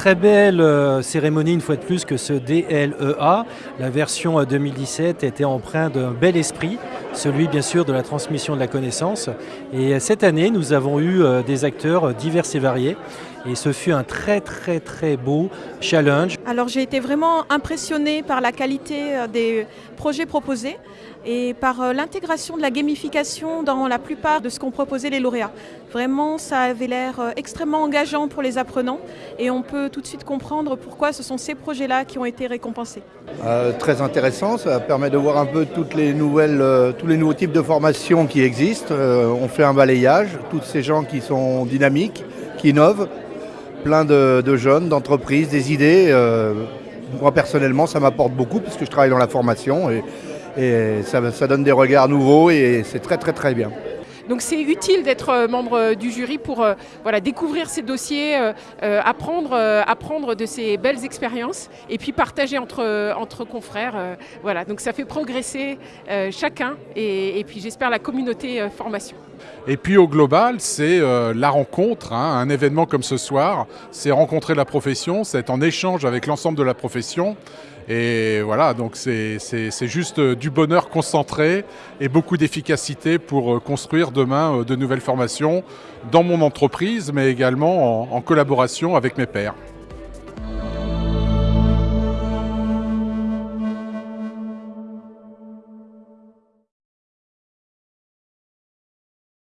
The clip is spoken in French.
Très belle euh, cérémonie une fois de plus que ce DLEA. La version 2017 était empreinte d'un bel esprit, celui bien sûr de la transmission de la connaissance. Et euh, cette année, nous avons eu euh, des acteurs divers et variés. Et ce fut un très très très beau challenge. Alors j'ai été vraiment impressionnée par la qualité des projets proposés et par l'intégration de la gamification dans la plupart de ce qu'ont proposé les lauréats. Vraiment, ça avait l'air extrêmement engageant pour les apprenants et on peut tout de suite comprendre pourquoi ce sont ces projets-là qui ont été récompensés. Euh, très intéressant, ça permet de voir un peu toutes les nouvelles, euh, tous les nouveaux types de formations qui existent. Euh, on fait un balayage, tous ces gens qui sont dynamiques, qui innovent, plein de, jeunes, d'entreprises, des idées. moi personnellement, ça m'apporte beaucoup puisque je travaille dans la formation et, ça donne des regards nouveaux et c'est très très très bien. Donc c'est utile d'être euh, membre euh, du jury pour euh, découvrir ces dossiers, apprendre, de ces belles expériences et puis partager entre, entre confrères. voilà. Donc ça fait progresser chacun et, puis j'espère la communauté formation. Et puis au global, c'est la rencontre, hein, un événement comme ce soir, c'est rencontrer la profession, c'est être en échange avec l'ensemble de la profession. Et voilà, donc c'est juste du bonheur concentré et beaucoup d'efficacité pour euh, construire demain euh, de nouvelles formations dans mon entreprise, mais également en, en collaboration avec mes pairs.